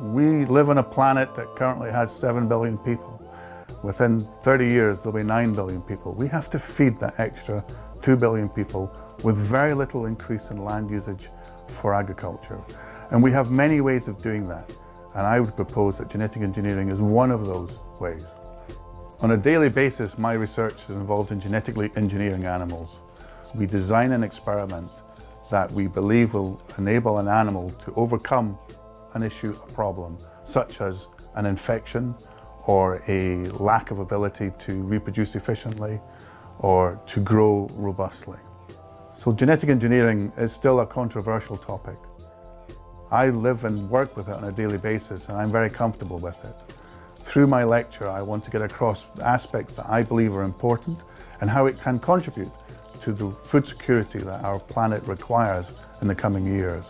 We live on a planet that currently has 7 billion people. Within 30 years, there'll be 9 billion people. We have to feed that extra 2 billion people with very little increase in land usage for agriculture. And we have many ways of doing that. And I would propose that genetic engineering is one of those ways. On a daily basis, my research is involved in genetically engineering animals. We design an experiment that we believe will enable an animal to overcome an issue, a problem, such as an infection or a lack of ability to reproduce efficiently or to grow robustly. So genetic engineering is still a controversial topic. I live and work with it on a daily basis and I'm very comfortable with it. Through my lecture, I want to get across aspects that I believe are important and how it can contribute to the food security that our planet requires in the coming years.